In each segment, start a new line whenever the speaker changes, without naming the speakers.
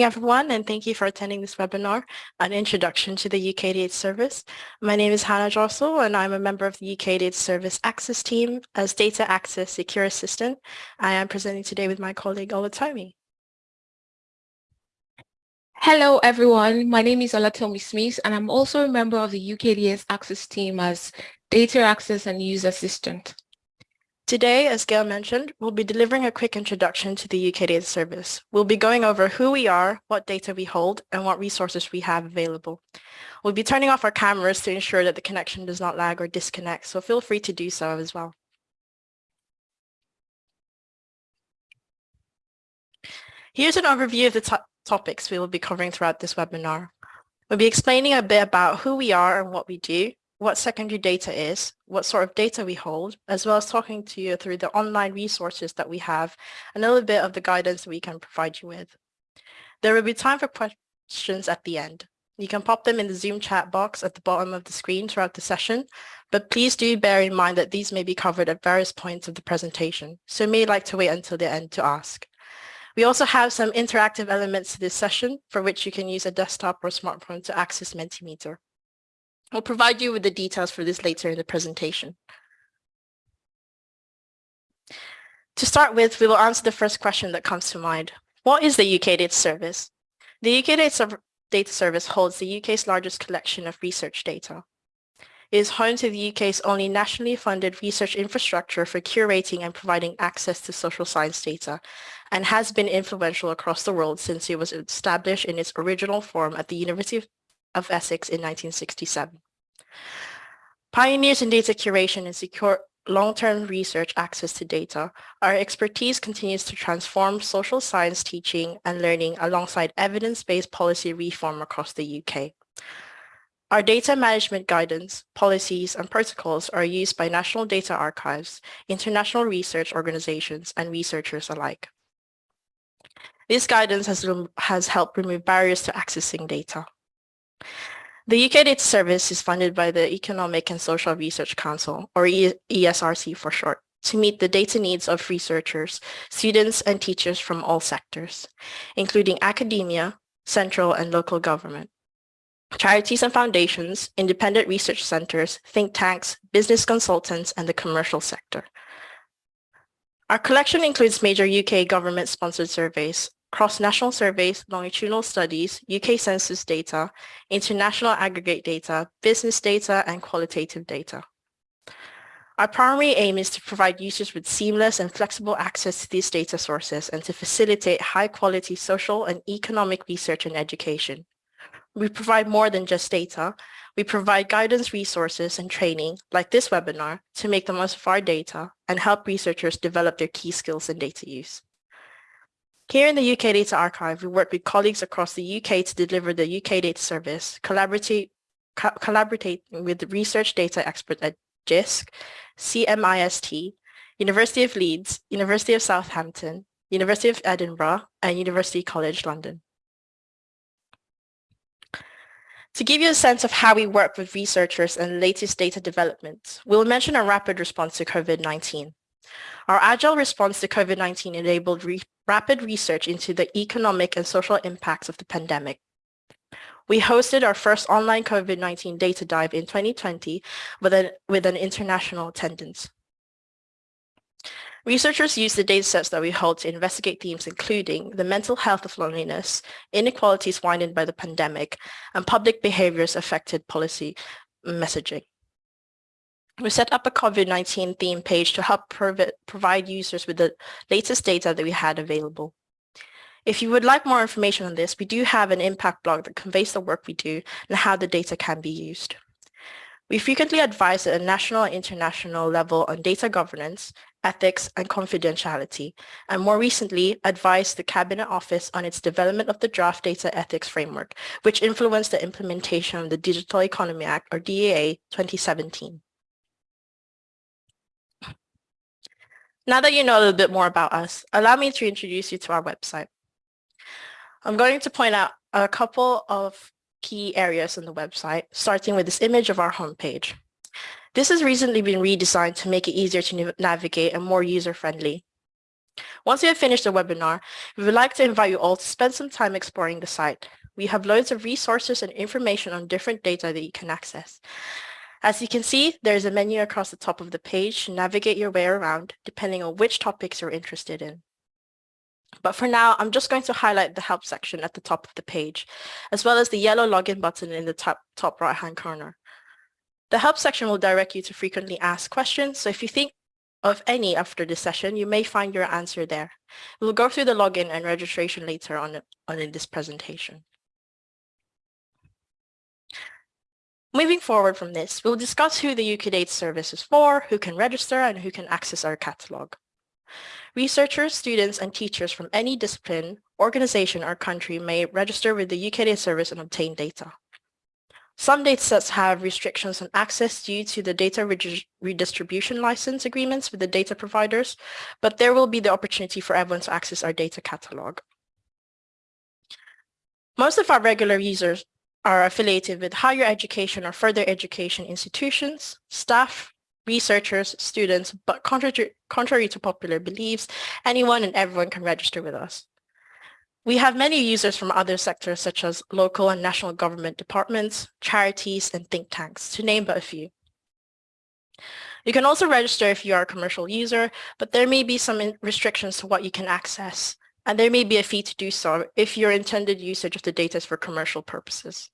morning, everyone, and thank you for attending this webinar, An Introduction to the UK Service. My name is Hannah Jossel, and I'm a member of the UK Service Access Team as Data Access Secure Assistant. I am presenting today with my colleague Olatomi.
Hello, everyone. My name is Olatomi Smith, and I'm also a member of the UKDS Access Team as Data Access and User Assistant.
Today, as Gail mentioned, we'll be delivering a quick introduction to the UK Data Service. We'll be going over who we are, what data we hold, and what resources we have available. We'll be turning off our cameras to ensure that the connection does not lag or disconnect, so feel free to do so as well. Here's an overview of the to topics we will be covering throughout this webinar. We'll be explaining a bit about who we are and what we do, what secondary data is, what sort of data we hold, as well as talking to you through the online resources that we have and a little bit of the guidance we can provide you with. There will be time for questions at the end. You can pop them in the Zoom chat box at the bottom of the screen throughout the session, but please do bear in mind that these may be covered at various points of the presentation, so you may like to wait until the end to ask. We also have some interactive elements to this session for which you can use a desktop or smartphone to access Mentimeter. I'll provide you with the details for this later in the presentation. To start with, we will answer the first question that comes to mind. What is the UK Data Service? The UK Data Service holds the UK's largest collection of research data. It is home to the UK's only nationally funded research infrastructure for curating and providing access to social science data and has been influential across the world since it was established in its original form at the University of Essex in 1967. Pioneers in data curation and secure long-term research access to data, our expertise continues to transform social science teaching and learning alongside evidence-based policy reform across the UK. Our data management guidance, policies, and protocols are used by national data archives, international research organizations, and researchers alike. This guidance has, has helped remove barriers to accessing data. The UK Data Service is funded by the Economic and Social Research Council, or ESRC for short, to meet the data needs of researchers, students, and teachers from all sectors, including academia, central and local government, charities and foundations, independent research centers, think tanks, business consultants, and the commercial sector. Our collection includes major UK government-sponsored surveys, cross-national surveys, longitudinal studies, UK census data, international aggregate data, business data, and qualitative data. Our primary aim is to provide users with seamless and flexible access to these data sources and to facilitate high-quality social and economic research and education. We provide more than just data. We provide guidance resources and training, like this webinar, to make the most of our data and help researchers develop their key skills in data use. Here in the UK Data Archive, we work with colleagues across the UK to deliver the UK Data Service, collaborate, co collaborating with research data experts at JISC, CMIST, University of Leeds, University of Southampton, University of Edinburgh, and University College London. To give you a sense of how we work with researchers and latest data developments, we'll mention a rapid response to COVID-19. Our agile response to COVID-19 enabled re rapid research into the economic and social impacts of the pandemic. We hosted our first online COVID-19 data dive in 2020 with an, with an international attendance. Researchers used the datasets that we hold to investigate themes including the mental health of loneliness, inequalities widened by the pandemic, and public behaviors affected policy messaging. We set up a COVID-19 theme page to help provide users with the latest data that we had available. If you would like more information on this, we do have an impact blog that conveys the work we do and how the data can be used. We frequently advise at a national and international level on data governance, ethics, and confidentiality, and more recently advised the Cabinet Office on its development of the draft data ethics framework, which influenced the implementation of the Digital Economy Act, or DEA, 2017. Now that you know a little bit more about us, allow me to introduce you to our website. I'm going to point out a couple of key areas on the website, starting with this image of our homepage. This has recently been redesigned to make it easier to navigate and more user-friendly. Once you have finished the webinar, we would like to invite you all to spend some time exploring the site. We have loads of resources and information on different data that you can access. As you can see, there is a menu across the top of the page to navigate your way around, depending on which topics you're interested in. But for now, I'm just going to highlight the help section at the top of the page, as well as the yellow login button in the top, top right-hand corner. The help section will direct you to frequently asked questions, so if you think of any after this session, you may find your answer there. We'll go through the login and registration later on, on in this presentation. Moving forward from this, we'll discuss who the UK Data Service is for, who can register, and who can access our catalogue. Researchers, students, and teachers from any discipline, organization, or country may register with the UK Data Service and obtain data. Some datasets have restrictions on access due to the data redistribution license agreements with the data providers, but there will be the opportunity for everyone to access our data catalog. Most of our regular users are affiliated with higher education or further education institutions, staff, researchers, students, but contrary, contrary to popular beliefs, anyone and everyone can register with us. We have many users from other sectors such as local and national government departments, charities, and think tanks, to name but a few. You can also register if you are a commercial user, but there may be some restrictions to what you can access, and there may be a fee to do so if your intended usage of the data is for commercial purposes.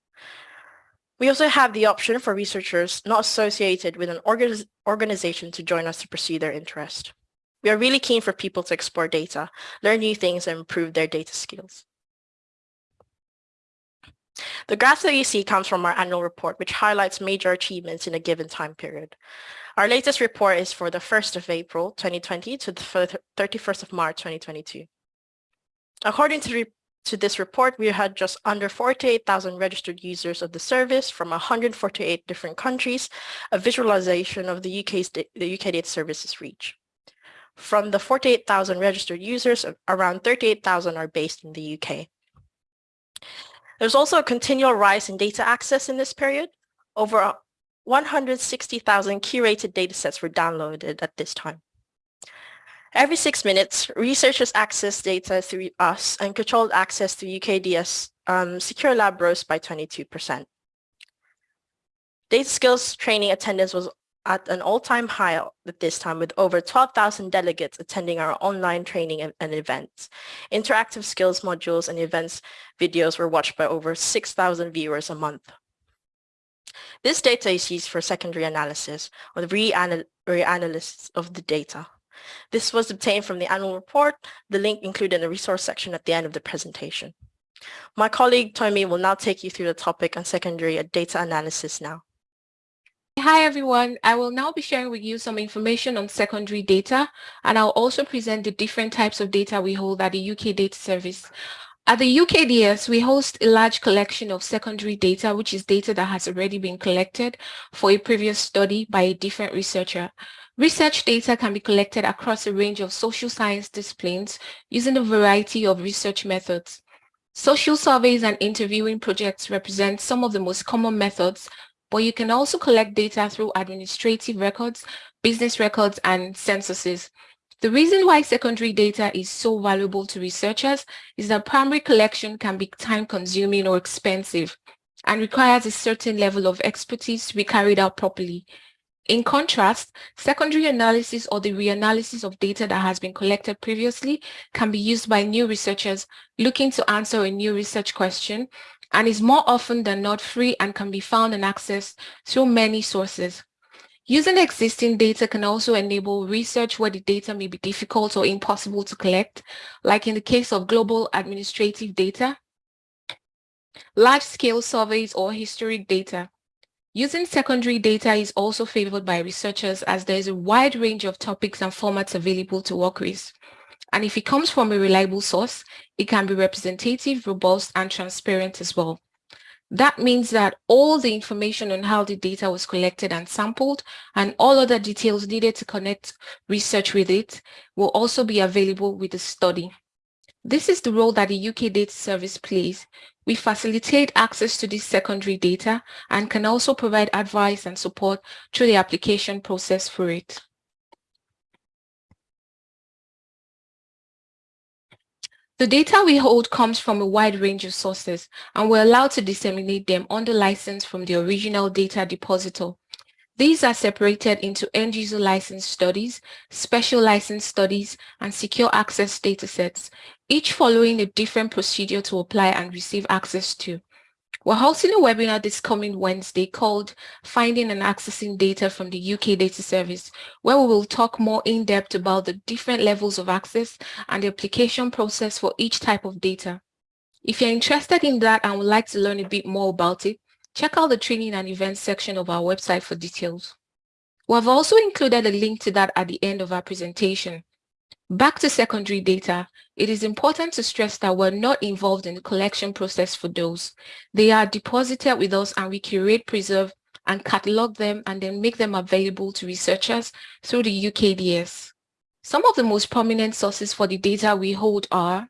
We also have the option for researchers not associated with an organization to join us to pursue their interest. We are really keen for people to explore data, learn new things, and improve their data skills. The graph that you see comes from our annual report, which highlights major achievements in a given time period. Our latest report is for the 1st of April 2020 to the 31st of March 2022. According to, to this report, we had just under 48,000 registered users of the service from 148 different countries, a visualization of the UK's the UK data services reach. From the 48,000 registered users, around 38,000 are based in the UK. There's also a continual rise in data access in this period. Over 160,000 curated datasets were downloaded at this time. Every six minutes, researchers access data through us and controlled access to UKDS um, Secure Lab rose by 22%. Data skills training attendance was at an all-time high at this time with over 12,000 delegates attending our online training and events. Interactive skills modules and events videos were watched by over 6,000 viewers a month. This data is used for secondary analysis or the reanalysis of the data. This was obtained from the annual report, the link included in the resource section at the end of the presentation. My colleague Tommy will now take you through the topic on secondary data analysis now.
Hi everyone, I will now be sharing with you some information on secondary data and I'll also present the different types of data we hold at the UK Data Service. At the UKDS, we host a large collection of secondary data, which is data that has already been collected for a previous study by a different researcher. Research data can be collected across a range of social science disciplines using a variety of research methods. Social surveys and interviewing projects represent some of the most common methods but you can also collect data through administrative records, business records, and censuses. The reason why secondary data is so valuable to researchers is that primary collection can be time-consuming or expensive and requires a certain level of expertise to be carried out properly. In contrast, secondary analysis or the reanalysis of data that has been collected previously can be used by new researchers looking to answer a new research question and is more often than not free and can be found and accessed through many sources. Using existing data can also enable research where the data may be difficult or impossible to collect, like in the case of global administrative data, large-scale surveys or historic data. Using secondary data is also favored by researchers as there is a wide range of topics and formats available to work with. And if it comes from a reliable source, it can be representative, robust, and transparent as well. That means that all the information on how the data was collected and sampled and all other details needed to connect research with it will also be available with the study. This is the role that the UK Data Service plays. We facilitate access to this secondary data and can also provide advice and support through the application process for it. The data we hold comes from a wide range of sources and we're allowed to disseminate them under license from the original data depositor. These are separated into end-user license studies, special license studies, and secure access datasets, each following a different procedure to apply and receive access to. We're hosting a webinar this coming Wednesday called Finding and Accessing Data from the UK Data Service, where we will talk more in depth about the different levels of access and the application process for each type of data. If you're interested in that and would like to learn a bit more about it, check out the training and events section of our website for details. We have also included a link to that at the end of our presentation. Back to secondary data, it is important to stress that we're not involved in the collection process for those. They are deposited with us and we curate, preserve, and catalog them and then make them available to researchers through the UKDS. Some of the most prominent sources for the data we hold are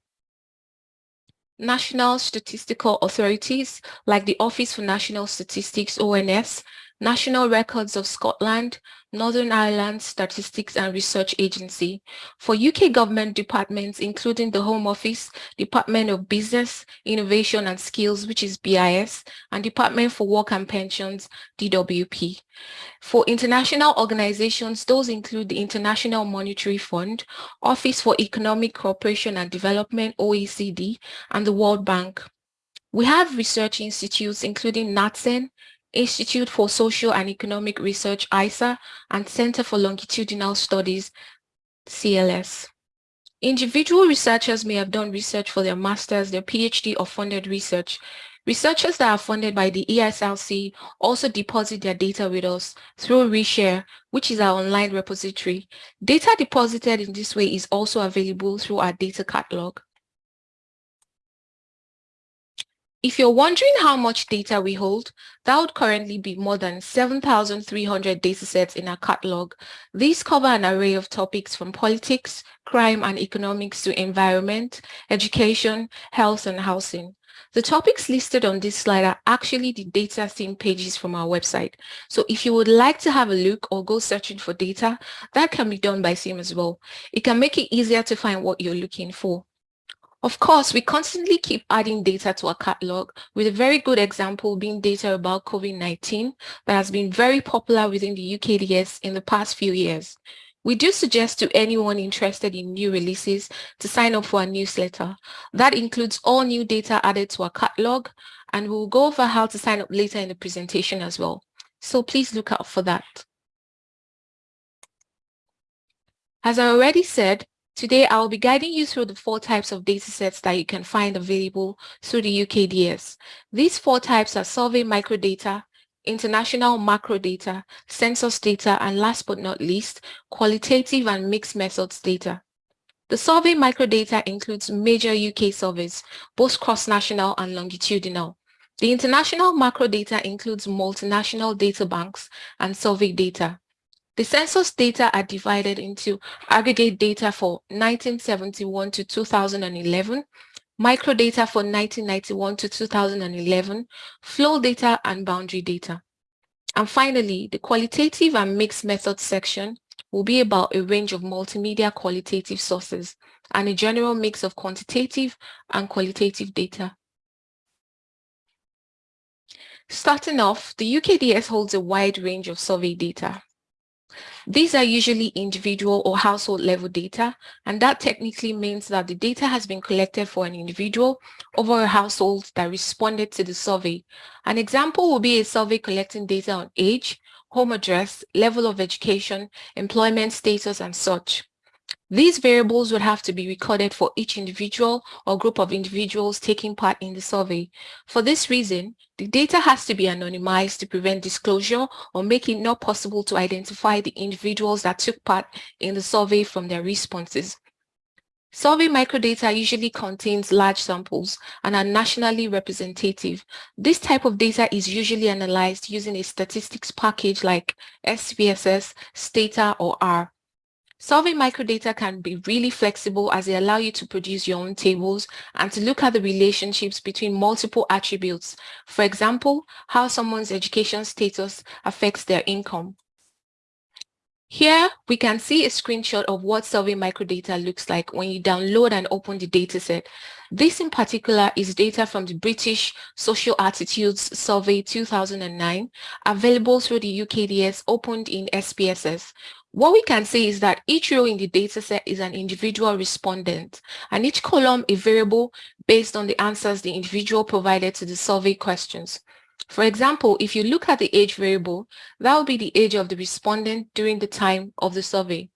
national statistical authorities like the Office for National Statistics, ONS, National Records of Scotland, Northern Ireland Statistics and Research Agency. For UK government departments, including the Home Office, Department of Business, Innovation and Skills, which is BIS, and Department for Work and Pensions, DWP. For international organizations, those include the International Monetary Fund, Office for Economic Cooperation and Development, OECD, and the World Bank. We have research institutes including NatCen, Institute for Social and Economic Research, ISER, and Center for Longitudinal Studies, CLS. Individual researchers may have done research for their master's, their PhD, or funded research. Researchers that are funded by the ESRC also deposit their data with us through Reshare, which is our online repository. Data deposited in this way is also available through our data catalog. If you're wondering how much data we hold, that would currently be more than 7,300 datasets in our catalog. These cover an array of topics from politics, crime and economics to environment, education, health and housing. The topics listed on this slide are actually the data theme pages from our website. So if you would like to have a look or go searching for data, that can be done by SIM as well. It can make it easier to find what you're looking for. Of course, we constantly keep adding data to our catalog, with a very good example being data about COVID-19 that has been very popular within the UKDS in the past few years. We do suggest to anyone interested in new releases to sign up for our newsletter. That includes all new data added to our catalog, and we'll go over how to sign up later in the presentation as well. So please look out for that. As I already said, Today, I will be guiding you through the four types of datasets that you can find available through the UKDS. These four types are survey microdata, international macro data, census data, and last but not least, qualitative and mixed methods data. The survey microdata includes major UK surveys, both cross-national and longitudinal. The international macro data includes multinational data banks and survey data. The census data are divided into aggregate data for 1971 to 2011, microdata for 1991 to 2011, flow data and boundary data. And finally, the qualitative and mixed methods section will be about a range of multimedia qualitative sources and a general mix of quantitative and qualitative data. Starting off, the UKDS holds a wide range of survey data. These are usually individual or household level data, and that technically means that the data has been collected for an individual over a household that responded to the survey. An example will be a survey collecting data on age, home address, level of education, employment status, and such. These variables would have to be recorded for each individual or group of individuals taking part in the survey. For this reason, the data has to be anonymized to prevent disclosure or make it not possible to identify the individuals that took part in the survey from their responses. Survey microdata usually contains large samples and are nationally representative. This type of data is usually analyzed using a statistics package like SPSS, Stata, or R. Survey microdata can be really flexible as they allow you to produce your own tables and to look at the relationships between multiple attributes. For example, how someone's education status affects their income. Here, we can see a screenshot of what survey microdata looks like when you download and open the dataset. This in particular is data from the British Social Attitudes Survey 2009, available through the UKDS opened in SPSS. What we can say is that each row in the dataset is an individual respondent and each column a variable based on the answers the individual provided to the survey questions. For example, if you look at the age variable, that will be the age of the respondent during the time of the survey.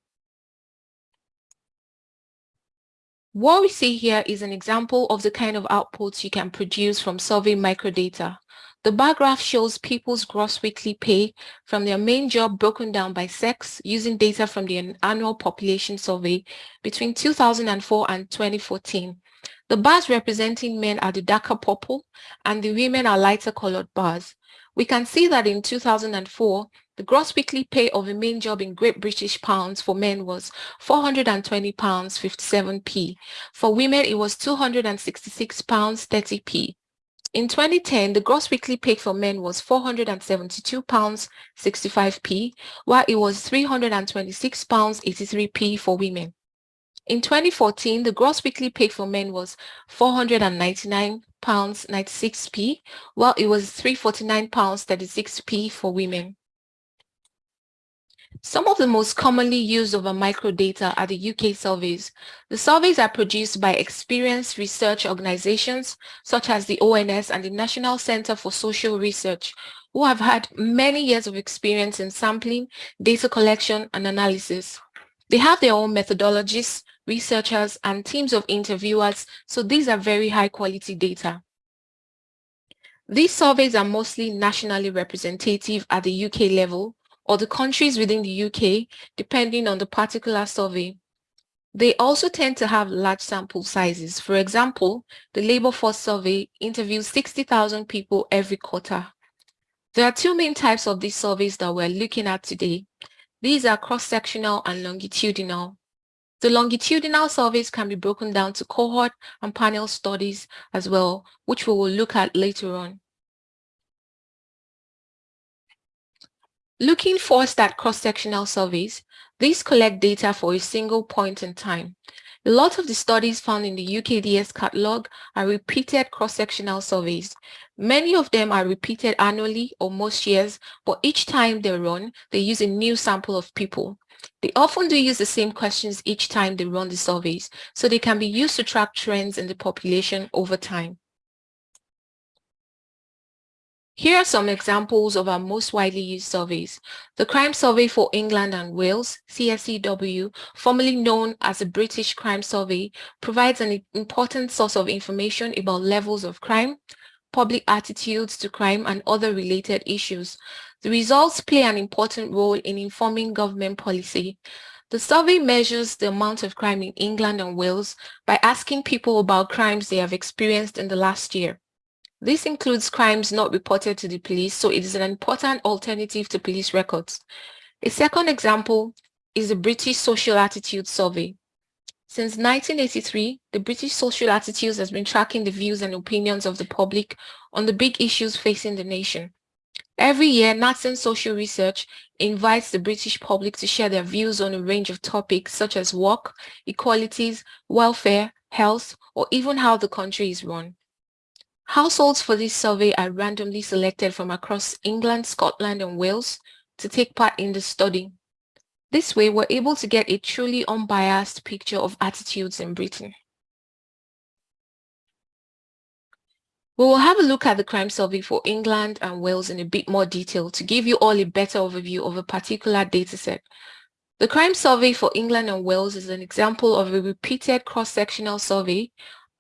What we see here is an example of the kind of outputs you can produce from survey microdata. The bar graph shows people's gross weekly pay from their main job broken down by sex using data from the annual population survey between 2004 and 2014. The bars representing men are the darker purple and the women are lighter colored bars. We can see that in 2004, the gross weekly pay of a main job in Great British pounds for men was 420 pounds 57p. For women, it was 266 pounds 30p. In 2010, the gross weekly pay for men was 472 pounds 65p, while it was 326 pounds 83p for women. In 2014, the gross weekly pay for men was 499 pounds 96p, while it was 349 pounds 36p for women. Some of the most commonly used a microdata are the UK surveys. The surveys are produced by experienced research organizations such as the ONS and the National Center for Social Research, who have had many years of experience in sampling, data collection, and analysis. They have their own methodologies, researchers, and teams of interviewers, so these are very high quality data. These surveys are mostly nationally representative at the UK level or the countries within the UK, depending on the particular survey. They also tend to have large sample sizes. For example, the Labour Force survey interviews 60,000 people every quarter. There are two main types of these surveys that we're looking at today. These are cross-sectional and longitudinal. The longitudinal surveys can be broken down to cohort and panel studies as well, which we will look at later on. Looking first at cross-sectional surveys, these collect data for a single point in time. A lot of the studies found in the UKDS catalog are repeated cross-sectional surveys. Many of them are repeated annually or most years, but each time they run, they use a new sample of people. They often do use the same questions each time they run the surveys, so they can be used to track trends in the population over time. Here are some examples of our most widely used surveys. The Crime Survey for England and Wales, CSEW, formerly known as the British Crime Survey, provides an important source of information about levels of crime, public attitudes to crime and other related issues. The results play an important role in informing government policy. The survey measures the amount of crime in England and Wales by asking people about crimes they have experienced in the last year. This includes crimes not reported to the police, so it is an important alternative to police records. A second example is the British Social Attitude Survey. Since 1983, the British Social Attitudes has been tracking the views and opinions of the public on the big issues facing the nation. Every year, NatCen Social Research invites the British public to share their views on a range of topics such as work, equalities, welfare, health, or even how the country is run. Households for this survey are randomly selected from across England, Scotland, and Wales to take part in the study. This way, we're able to get a truly unbiased picture of attitudes in Britain. We will have a look at the crime survey for England and Wales in a bit more detail to give you all a better overview of a particular dataset. The crime survey for England and Wales is an example of a repeated cross-sectional survey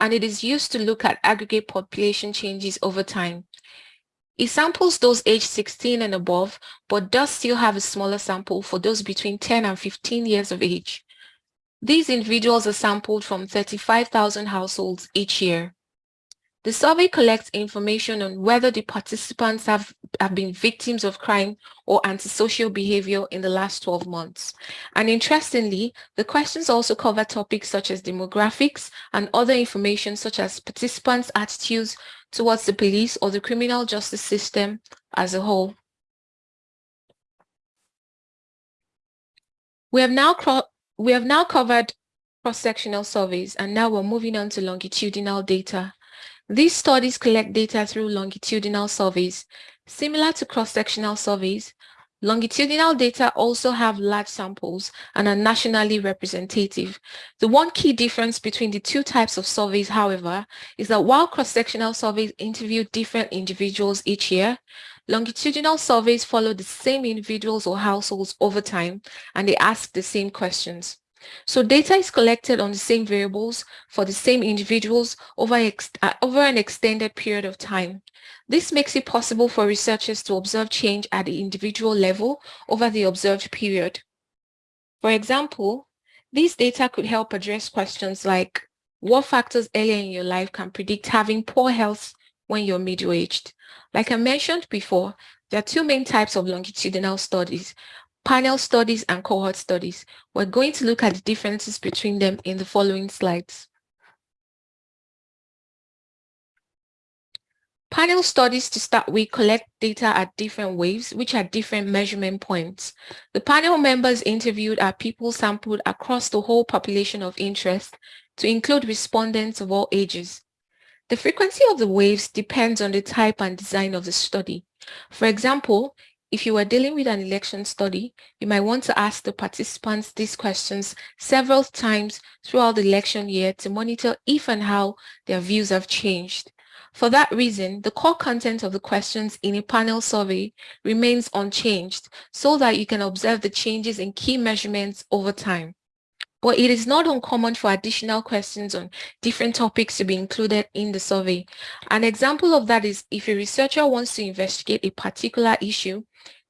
and it is used to look at aggregate population changes over time. It samples those aged 16 and above, but does still have a smaller sample for those between 10 and 15 years of age. These individuals are sampled from 35,000 households each year. The survey collects information on whether the participants have, have been victims of crime or antisocial behavior in the last 12 months. And interestingly, the questions also cover topics such as demographics and other information such as participants' attitudes towards the police or the criminal justice system as a whole. We have now we have now covered cross-sectional surveys and now we're moving on to longitudinal data. These studies collect data through longitudinal surveys. Similar to cross-sectional surveys, longitudinal data also have large samples and are nationally representative. The one key difference between the two types of surveys, however, is that while cross-sectional surveys interview different individuals each year, Longitudinal surveys follow the same individuals or households over time and they ask the same questions. So data is collected on the same variables for the same individuals over, uh, over an extended period of time. This makes it possible for researchers to observe change at the individual level over the observed period. For example, these data could help address questions like what factors earlier in your life can predict having poor health when you're middle-aged. Like I mentioned before, there are two main types of longitudinal studies, panel studies and cohort studies. We're going to look at the differences between them in the following slides. Panel studies to start with collect data at different waves, which are different measurement points. The panel members interviewed are people sampled across the whole population of interest to include respondents of all ages. The frequency of the waves depends on the type and design of the study. For example, if you are dealing with an election study, you might want to ask the participants these questions several times throughout the election year to monitor if and how their views have changed. For that reason, the core content of the questions in a panel survey remains unchanged so that you can observe the changes in key measurements over time but it is not uncommon for additional questions on different topics to be included in the survey. An example of that is if a researcher wants to investigate a particular issue,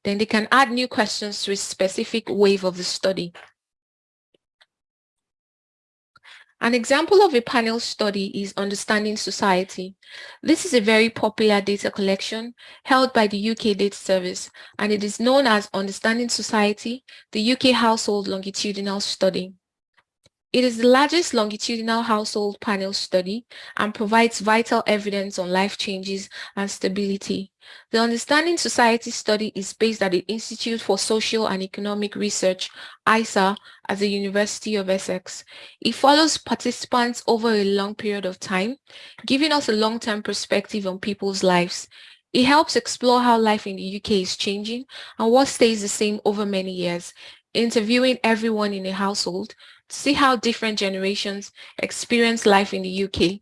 then they can add new questions to a specific wave of the study. An example of a panel study is Understanding Society. This is a very popular data collection held by the UK Data Service and it is known as Understanding Society, the UK Household Longitudinal Study. It is the largest longitudinal household panel study and provides vital evidence on life changes and stability. The Understanding Society study is based at the Institute for Social and Economic Research, ISER, at the University of Essex. It follows participants over a long period of time, giving us a long-term perspective on people's lives. It helps explore how life in the UK is changing and what stays the same over many years, interviewing everyone in a household to see how different generations experience life in the UK.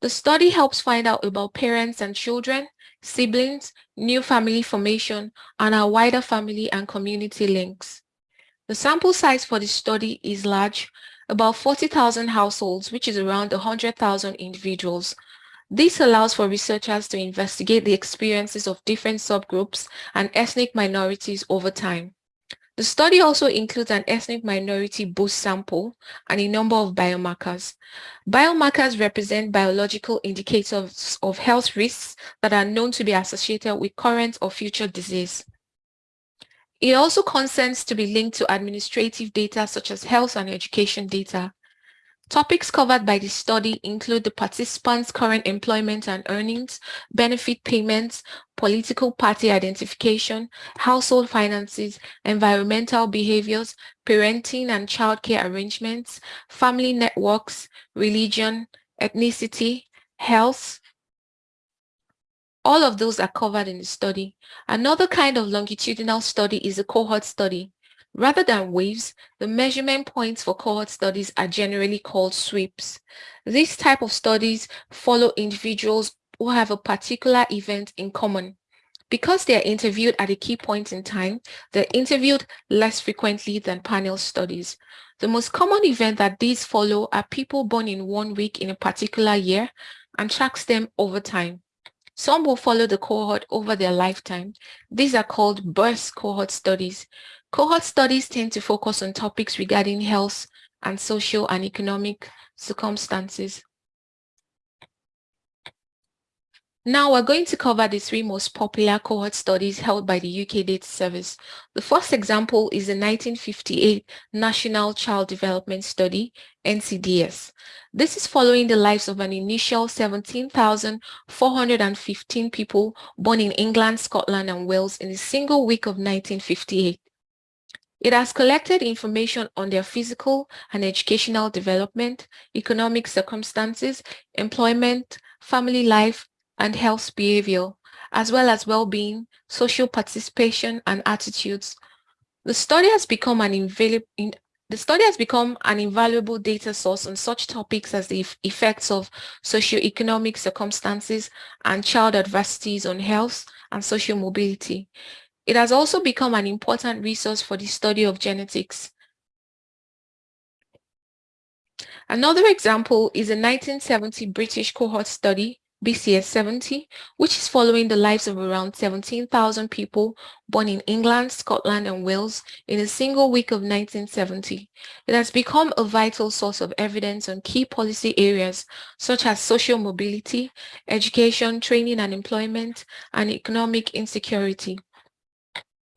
The study helps find out about parents and children, siblings, new family formation, and our wider family and community links. The sample size for this study is large, about 40,000 households, which is around 100,000 individuals. This allows for researchers to investigate the experiences of different subgroups and ethnic minorities over time. The study also includes an ethnic minority boost sample and a number of biomarkers. Biomarkers represent biological indicators of health risks that are known to be associated with current or future disease. It also consents to be linked to administrative data such as health and education data. Topics covered by the study include the participants' current employment and earnings, benefit payments, political party identification, household finances, environmental behaviors, parenting and childcare arrangements, family networks, religion, ethnicity, health, all of those are covered in the study. Another kind of longitudinal study is a cohort study. Rather than waves, the measurement points for cohort studies are generally called sweeps. This type of studies follow individuals who have a particular event in common. Because they are interviewed at a key point in time, they're interviewed less frequently than panel studies. The most common event that these follow are people born in one week in a particular year and tracks them over time. Some will follow the cohort over their lifetime. These are called birth cohort studies. Cohort studies tend to focus on topics regarding health and social and economic circumstances. Now we're going to cover the three most popular cohort studies held by the UK Data Service. The first example is the 1958 National Child Development Study, NCDS. This is following the lives of an initial 17,415 people born in England, Scotland and Wales in a single week of 1958. It has collected information on their physical and educational development, economic circumstances, employment, family life, and health behavior, as well as well-being, social participation, and attitudes. The study has become an invaluable the study has become an invaluable data source on such topics as the effects of socioeconomic circumstances and child adversities on health and social mobility. It has also become an important resource for the study of genetics. Another example is a 1970 British cohort study BCS 70, which is following the lives of around 17,000 people born in England, Scotland, and Wales in a single week of 1970. It has become a vital source of evidence on key policy areas such as social mobility, education, training and employment, and economic insecurity.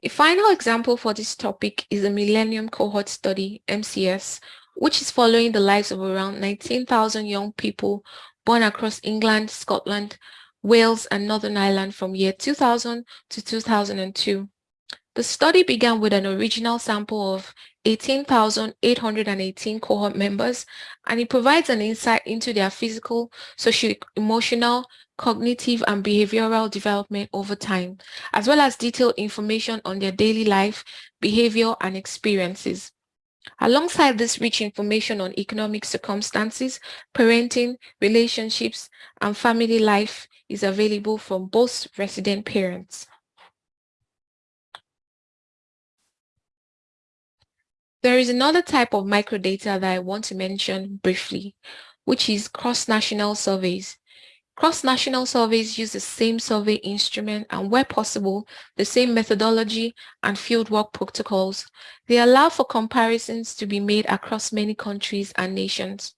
A final example for this topic is the Millennium Cohort Study, MCS, which is following the lives of around 19,000 young people born across England, Scotland, Wales, and Northern Ireland from year 2000 to 2002. The study began with an original sample of 18,818 cohort members, and it provides an insight into their physical, socio-emotional, cognitive, and behavioral development over time, as well as detailed information on their daily life, behavior, and experiences. Alongside this rich information on economic circumstances, parenting, relationships, and family life is available from both resident parents. There is another type of microdata that I want to mention briefly, which is cross-national surveys. Cross-national surveys use the same survey instrument and where possible, the same methodology and fieldwork protocols. They allow for comparisons to be made across many countries and nations.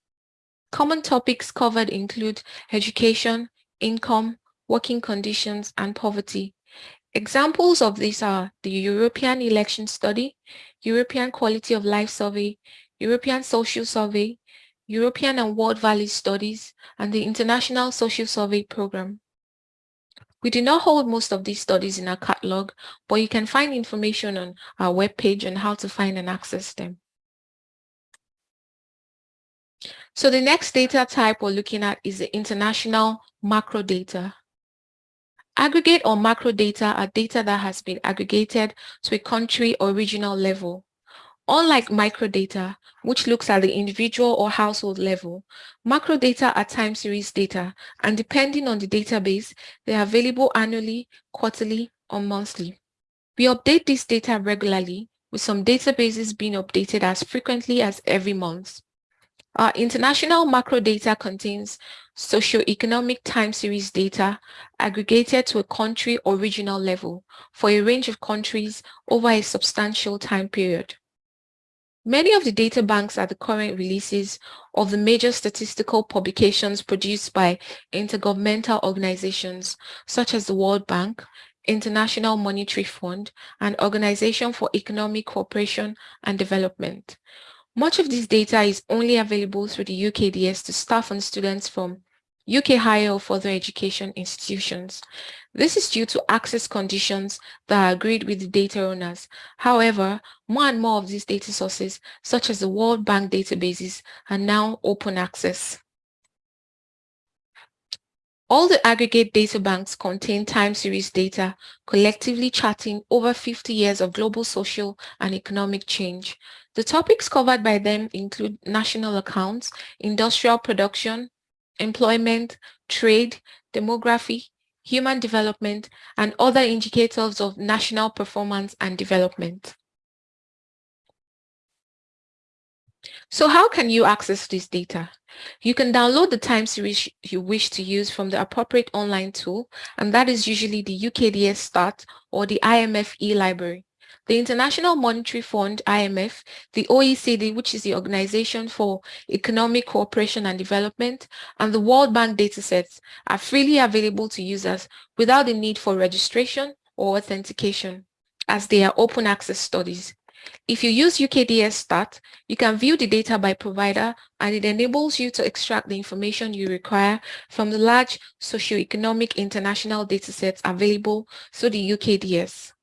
Common topics covered include education, income, working conditions, and poverty. Examples of these are the European Election Study, European Quality of Life Survey, European Social Survey, European and World Values Studies, and the International Social Survey Program. We do not hold most of these studies in our catalog, but you can find information on our webpage on how to find and access them. So the next data type we're looking at is the international macro data. Aggregate or macro data are data that has been aggregated to a country or regional level. Unlike microdata, which looks at the individual or household level, macro data are time series data, and depending on the database, they are available annually, quarterly, or monthly. We update this data regularly, with some databases being updated as frequently as every month. Our international macro data contains socioeconomic time series data aggregated to a country or regional level for a range of countries over a substantial time period. Many of the data banks are the current releases of the major statistical publications produced by intergovernmental organizations such as the World Bank, International Monetary Fund, and Organization for Economic Cooperation and Development. Much of this data is only available through the UKDS to staff and students from UK higher or further education institutions. This is due to access conditions that are agreed with the data owners. However, more and more of these data sources, such as the World Bank databases, are now open access. All the aggregate data banks contain time series data, collectively charting over 50 years of global social and economic change. The topics covered by them include national accounts, industrial production, employment, trade, demography, human development, and other indicators of national performance and development. So how can you access this data? You can download the time series you wish to use from the appropriate online tool, and that is usually the UKDS.Stat or the IMF e-library the International Monetary Fund, IMF, the OECD, which is the Organization for Economic Cooperation and Development, and the World Bank datasets are freely available to users without the need for registration or authentication, as they are open access studies. If you use UKDS.Stat, you can view the data by provider and it enables you to extract the information you require from the large socioeconomic international datasets available through the UKDS.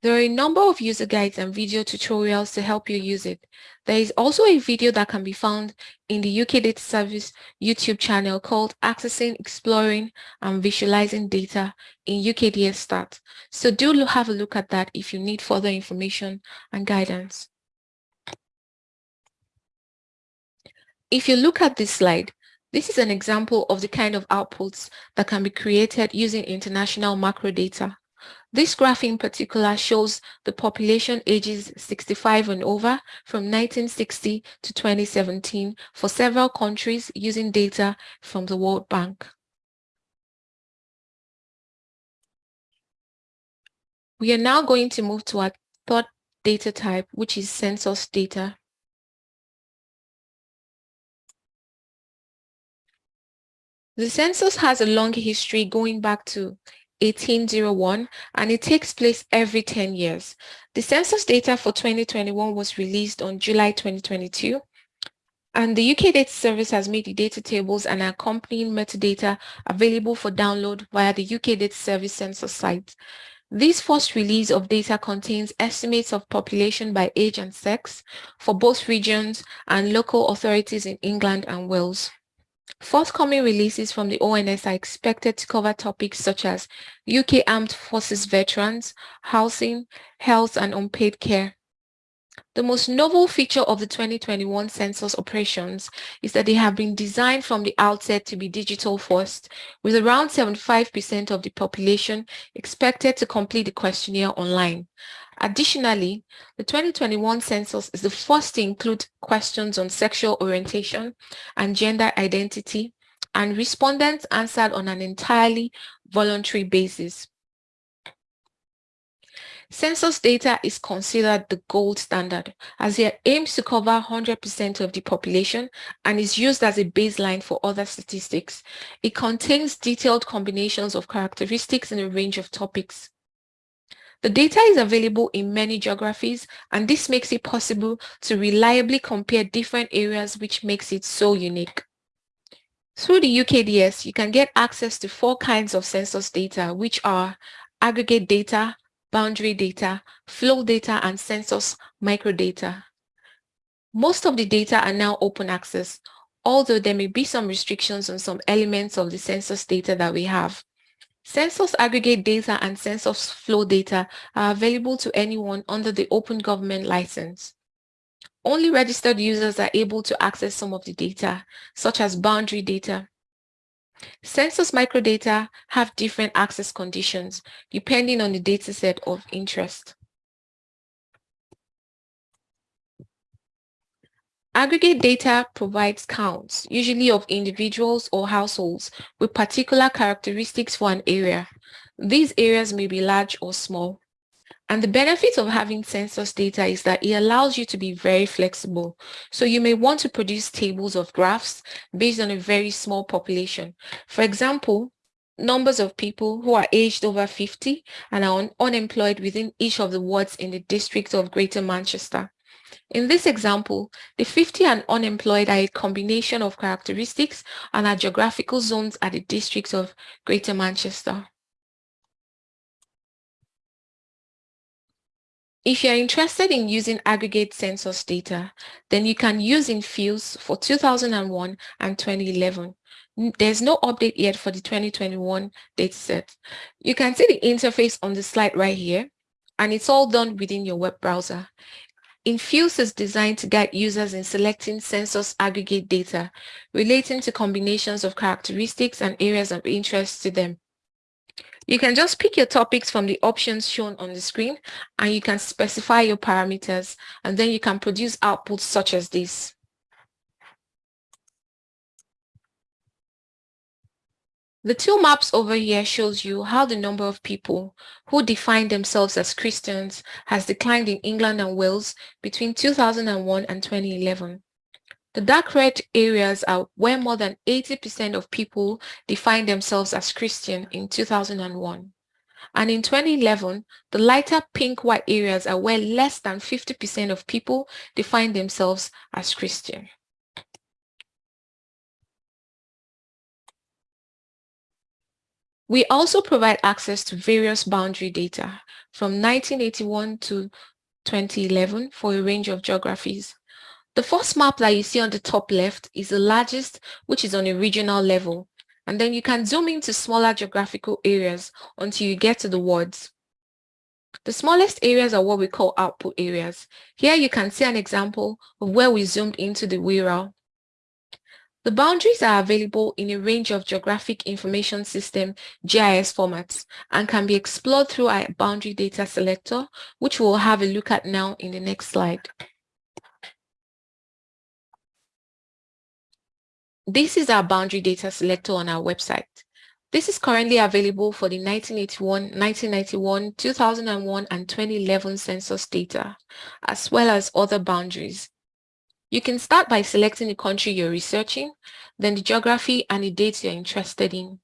There are a number of user guides and video tutorials to help you use it. There is also a video that can be found in the UK Data Service YouTube channel called Accessing, Exploring and Visualizing Data in UKDS.Stat. So do have a look at that if you need further information and guidance. If you look at this slide, this is an example of the kind of outputs that can be created using international macro data. This graph in particular shows the population ages 65 and over from 1960 to 2017 for several countries using data from the World Bank. We are now going to move to our third data type, which is census data. The census has a long history going back to 1801 and it takes place every 10 years. The census data for 2021 was released on July 2022 and the UK Data Service has made the data tables and accompanying metadata available for download via the UK Data Service census site. This first release of data contains estimates of population by age and sex for both regions and local authorities in England and Wales. Forthcoming releases from the ONS are expected to cover topics such as UK Armed Forces veterans, housing, health and unpaid care. The most novel feature of the 2021 census operations is that they have been designed from the outset to be digital first, with around 75% of the population expected to complete the questionnaire online. Additionally, the 2021 census is the first to include questions on sexual orientation and gender identity, and respondents answered on an entirely voluntary basis. Census data is considered the gold standard as it aims to cover 100% of the population and is used as a baseline for other statistics. It contains detailed combinations of characteristics in a range of topics. The data is available in many geographies and this makes it possible to reliably compare different areas which makes it so unique. Through the UKDS, you can get access to four kinds of census data which are aggregate data, boundary data, flow data, and census microdata. Most of the data are now open access, although there may be some restrictions on some elements of the census data that we have. Census aggregate data and census flow data are available to anyone under the Open Government License. Only registered users are able to access some of the data, such as boundary data. Census microdata have different access conditions depending on the dataset of interest. Aggregate data provides counts, usually of individuals or households with particular characteristics for an area. These areas may be large or small. And the benefit of having census data is that it allows you to be very flexible. So you may want to produce tables of graphs based on a very small population. For example, numbers of people who are aged over 50 and are un unemployed within each of the wards in the district of Greater Manchester. In this example, the 50 and unemployed are a combination of characteristics and are geographical zones at the district of Greater Manchester. If you're interested in using aggregate census data, then you can use Infuse for 2001 and 2011. There's no update yet for the 2021 dataset. You can see the interface on the slide right here, and it's all done within your web browser. Infuse is designed to guide users in selecting census aggregate data relating to combinations of characteristics and areas of interest to them. You can just pick your topics from the options shown on the screen and you can specify your parameters and then you can produce outputs such as this. The two maps over here shows you how the number of people who define themselves as Christians has declined in England and Wales between 2001 and 2011. The dark red areas are where more than 80% of people define themselves as Christian in 2001. And in 2011, the lighter pink white areas are where less than 50% of people define themselves as Christian. We also provide access to various boundary data from 1981 to 2011 for a range of geographies. The first map that you see on the top left is the largest, which is on a regional level. And then you can zoom into smaller geographical areas until you get to the words. The smallest areas are what we call output areas. Here you can see an example of where we zoomed into the Wirral. The boundaries are available in a range of Geographic Information System GIS formats and can be explored through our boundary data selector, which we'll have a look at now in the next slide. This is our boundary data selector on our website. This is currently available for the 1981, 1991, 2001, and 2011 census data, as well as other boundaries. You can start by selecting the country you're researching, then the geography and the dates you're interested in.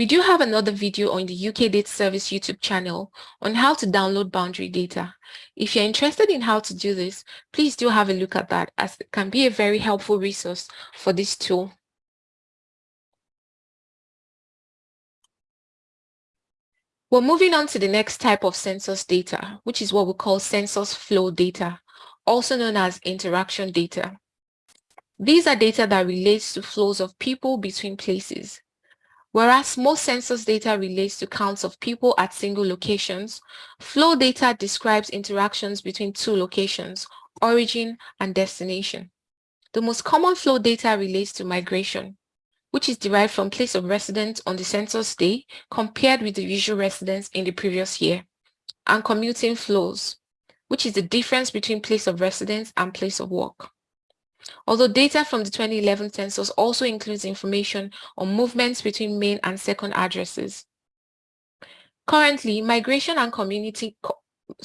We do have another video on the UK Data Service YouTube channel on how to download boundary data. If you're interested in how to do this, please do have a look at that as it can be a very helpful resource for this tool. We're moving on to the next type of census data, which is what we call census flow data, also known as interaction data. These are data that relates to flows of people between places. Whereas most census data relates to counts of people at single locations, flow data describes interactions between two locations, origin and destination. The most common flow data relates to migration, which is derived from place of residence on the census day compared with the usual residence in the previous year, and commuting flows, which is the difference between place of residence and place of work. Although data from the 2011 census also includes information on movements between main and second addresses. Currently, migration and community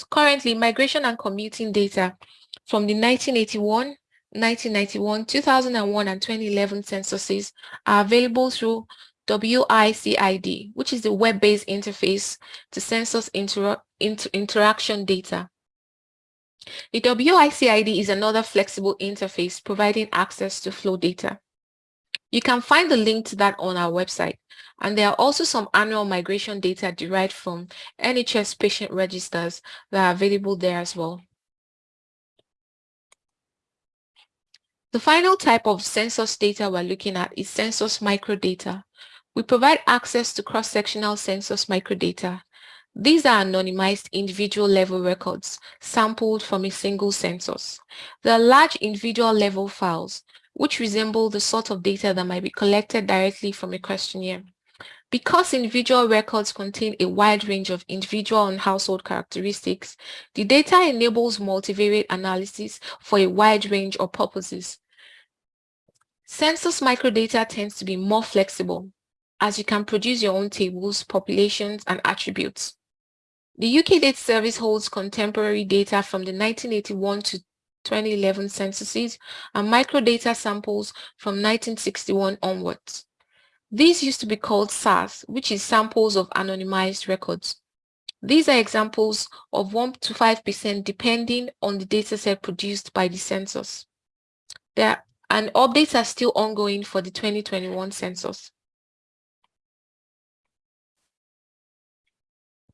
currently migration and commuting data from the 1981, 1991, 2001 and 2011 censuses are available through WICID, which is the web-based interface to census inter inter interaction data. The WICID is another flexible interface providing access to flow data. You can find the link to that on our website. And there are also some annual migration data derived from NHS patient registers that are available there as well. The final type of census data we're looking at is census microdata. We provide access to cross-sectional census microdata these are anonymized individual level records sampled from a single census. They are large individual level files, which resemble the sort of data that might be collected directly from a questionnaire. Because individual records contain a wide range of individual and household characteristics, the data enables multivariate analysis for a wide range of purposes. Census microdata tends to be more flexible, as you can produce your own tables, populations, and attributes. The UK Data Service holds contemporary data from the 1981 to 2011 censuses and microdata samples from 1961 onwards. These used to be called SARS, which is samples of anonymized records. These are examples of 1 to 5% depending on the dataset produced by the census. There, and updates are still ongoing for the 2021 census.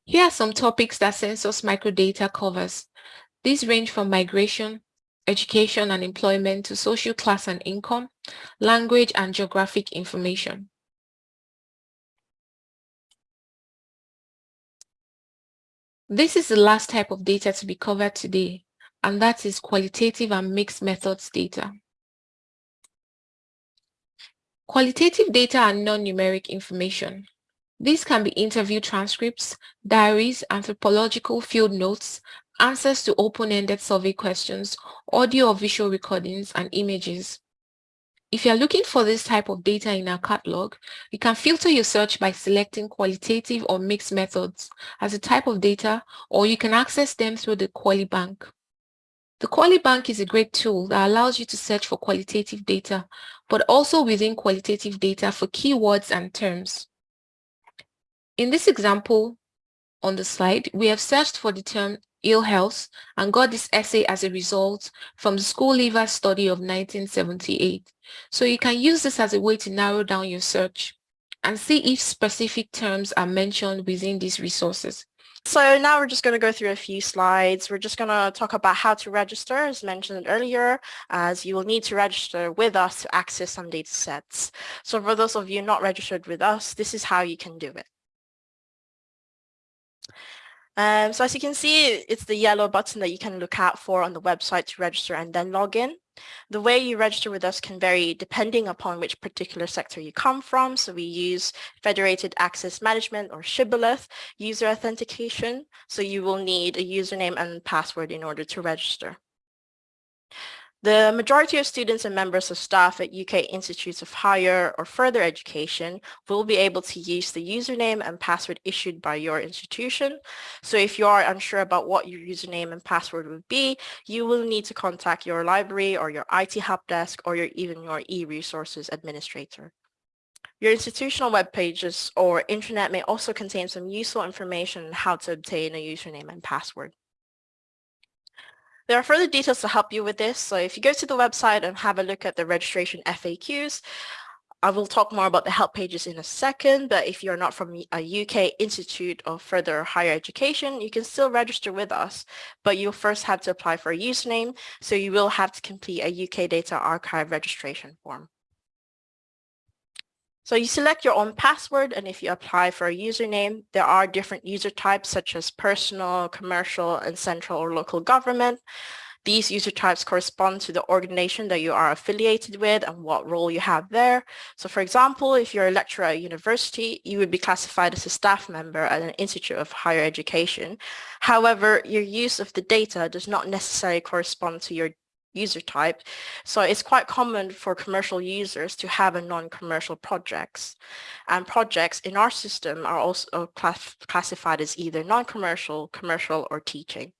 Here are some topics that census microdata covers. These range from migration, education and employment to social class and income, language and geographic information. This is the last type of data to be covered today, and that is qualitative and mixed methods data. Qualitative data are non-numeric information. These can be interview transcripts, diaries, anthropological field notes, answers to open-ended survey questions, audio or visual recordings, and images. If you're looking for this type of data in our catalog, you can filter your search by selecting qualitative or mixed methods as a type of data, or you can access them through the QualiBank. The QualiBank is a great tool that allows you to search for qualitative data, but also within qualitative data for keywords and terms. In this example on the slide, we have searched for the term ill health and got this essay as a result from the school leaver study of 1978. So you can use this as a way to narrow down your search. and see if specific terms are mentioned within these resources.
So now we're just going to go through a few slides. We're just going to talk about how to register as mentioned earlier, as you will need to register with us to access some data sets. So for those of you not registered with us, this is how you can do it. Um, so as you can see, it's the yellow button that you can look out for on the website to register and then log in. The way you register with us can vary depending upon which particular sector you come from. So we use Federated Access Management or Shibboleth user authentication. So you will need a username and password in order to register. The majority of students and members of staff at UK Institutes of Higher or Further Education will be able to use the username and password issued by your institution. So if you are unsure about what your username and password would be, you will need to contact your library or your IT help desk or your, even your e-resources administrator. Your institutional web pages or intranet may also contain some useful information on how to obtain a username and password. There are further details to help you with this. So if you go to the website and have a look at the registration FAQs, I will talk more about the help pages in a second, but if you're not from a UK Institute of Further Higher Education, you can still register with us, but you'll first have to apply for a username, so you will have to complete a UK Data Archive registration form. So you select your own password and if you apply for a username, there are different user types such as personal, commercial, and central or local government. These user types correspond to the organization that you are affiliated with and what role you have there. So for example, if you're a lecturer at a university, you would be classified as a staff member at an institute of higher education. However, your use of the data does not necessarily correspond to your user type. So it's quite common for commercial users to have a non-commercial projects. And projects in our system are also class classified as either non-commercial, commercial, or teaching.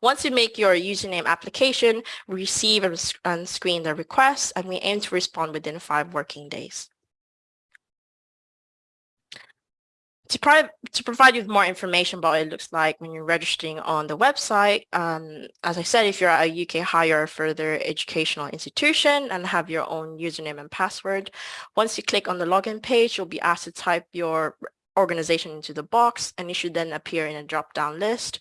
Once you make your username application, we receive and screen the request, and we aim to respond within five working days. To, pro to provide you with more information about what it looks like when you're registering on the website, um, as I said, if you're at a UK higher further educational institution and have your own username and password, once you click on the login page, you'll be asked to type your organization into the box and it should then appear in a drop-down list.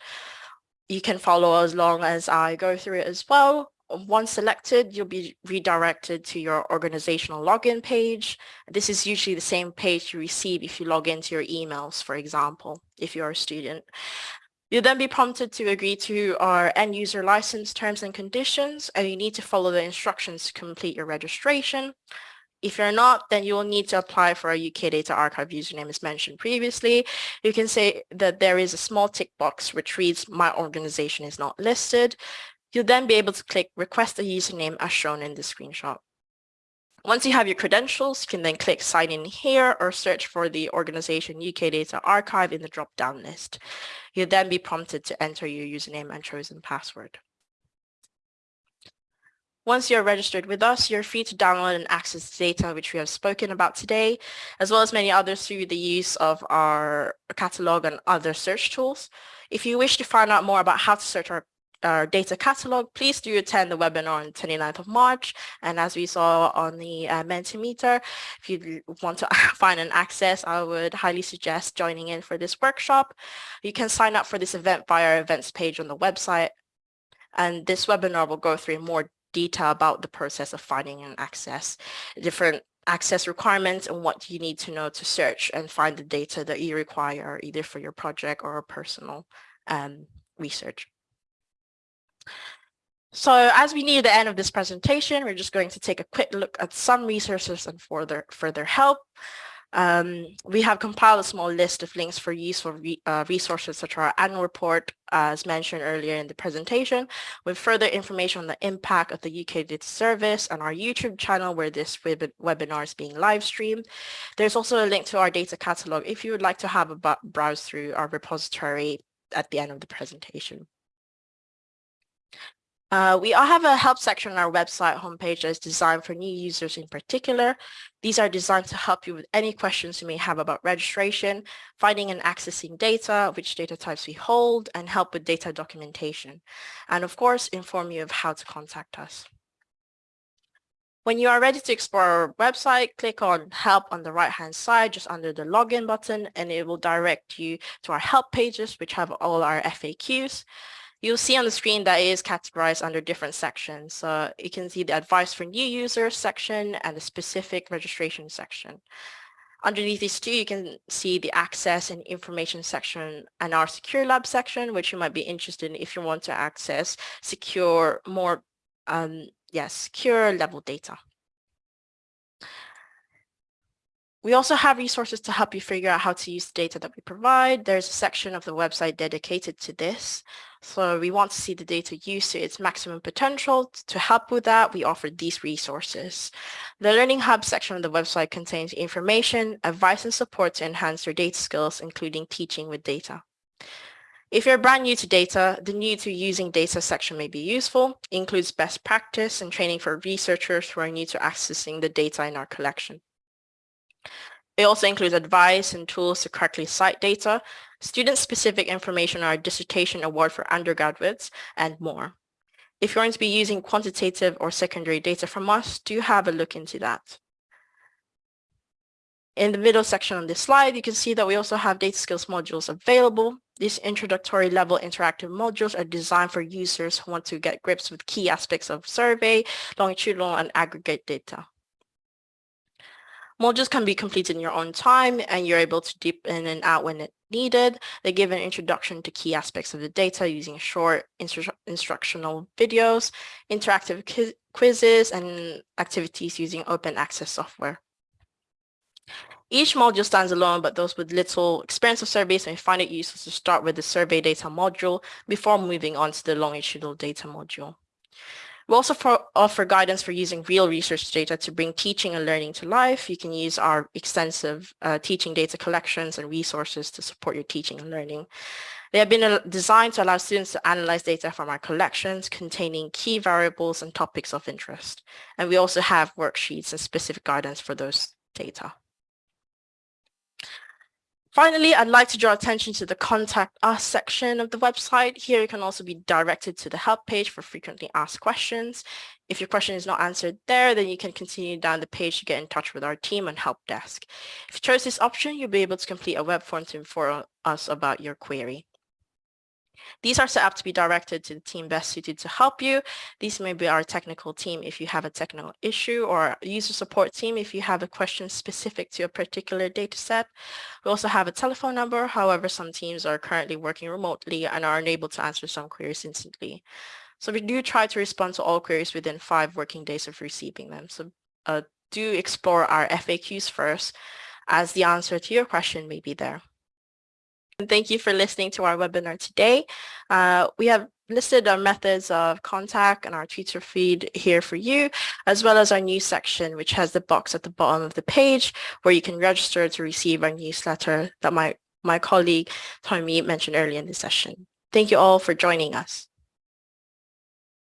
You can follow as long as I go through it as well. Once selected, you'll be redirected to your organizational login page. This is usually the same page you receive if you log into your emails, for example, if you're a student. You'll then be prompted to agree to our end user license terms and conditions, and you need to follow the instructions to complete your registration. If you're not, then you will need to apply for a UK Data Archive username as mentioned previously. You can say that there is a small tick box which reads, my organization is not listed. You'll then be able to click request a username as shown in the screenshot. Once you have your credentials, you can then click sign in here or search for the organization UK Data Archive in the drop-down list. You'll then be prompted to enter your username and chosen password. Once you're registered with us, you're free to download and access data which we have spoken about today, as well as many others through the use of our catalog and other search tools. If you wish to find out more about how to search our our data catalog, please do attend the webinar on 29th of March. And as we saw on the uh, Mentimeter, if you want to find an access, I would highly suggest joining in for this workshop. You can sign up for this event via our events page on the website. And this webinar will go through more detail about the process of finding an access, different access requirements and what you need to know to search and find the data that you require either for your project or personal um, research. So as we near the end of this presentation, we're just going to take a quick look at some resources and further, further help. Um, we have compiled a small list of links for useful re uh, resources such as our annual report, as mentioned earlier in the presentation, with further information on the impact of the UK Data Service and our YouTube channel where this web webinar is being live streamed. There's also a link to our data catalog if you would like to have a browse through our repository at the end of the presentation. Uh, we all have a help section on our website homepage that is designed for new users in particular. These are designed to help you with any questions you may have about registration, finding and accessing data, which data types we hold, and help with data documentation. And of course, inform you of how to contact us. When you are ready to explore our website, click on help on the right hand side just under the login button and it will direct you to our help pages which have all our FAQs. You'll see on the screen that it is categorized under different sections. So you can see the advice for new users section and the specific registration section. Underneath these two, you can see the access and information section and our secure lab section, which you might be interested in if you want to access secure, more um, yes, secure level data. We also have resources to help you figure out how to use the data that we provide. There's a section of the website dedicated to this. So we want to see the data used to its maximum potential. To help with that, we offer these resources. The Learning Hub section of the website contains information, advice, and support to enhance your data skills, including teaching with data. If you're brand new to data, the new to using data section may be useful. It includes best practice and training for researchers who are new to accessing the data in our collection. It also includes advice and tools to correctly cite data, student-specific information on our dissertation award for undergraduates, and more. If you're going to be using quantitative or secondary data from us, do have a look into that. In the middle section on this slide, you can see that we also have data skills modules available. These introductory level interactive modules are designed for users who want to get grips with key aspects of survey, longitudinal, and aggregate data. Modules can be completed in your own time and you're able to dip in and out when it needed. They give an introduction to key aspects of the data using short instru instructional videos, interactive quizzes, and activities using open access software. Each module stands alone, but those with little experience of surveys may find it useful to start with the survey data module before moving on to the longitudinal data module. We also for, offer guidance for using real research data to bring teaching and learning to life. You can use our extensive uh, teaching data collections and resources to support your teaching and learning. They have been uh, designed to allow students to analyze data from our collections containing key variables and topics of interest. And we also have worksheets and specific guidance for those data. Finally, I'd like to draw attention to the Contact Us section of the website. Here you can also be directed to the help page for frequently asked questions. If your question is not answered there, then you can continue down the page to get in touch with our team and help desk. If you chose this option, you'll be able to complete a web form to inform us about your query. These are set up to be directed to the team best suited to help you. These may be our technical team if you have a technical issue or user support team if you have a question specific to a particular data set. We also have a telephone number. However, some teams are currently working remotely and are unable to answer some queries instantly. So we do try to respond to all queries within five working days of receiving them. So uh, do explore our FAQs first as the answer to your question may be there. Thank you for listening to our webinar today. Uh, we have listed our methods of contact and our Twitter feed here for you, as well as our news section, which has the box at the bottom of the page where you can register to receive our newsletter that my, my colleague Tommy mentioned earlier in the session. Thank you all for joining us.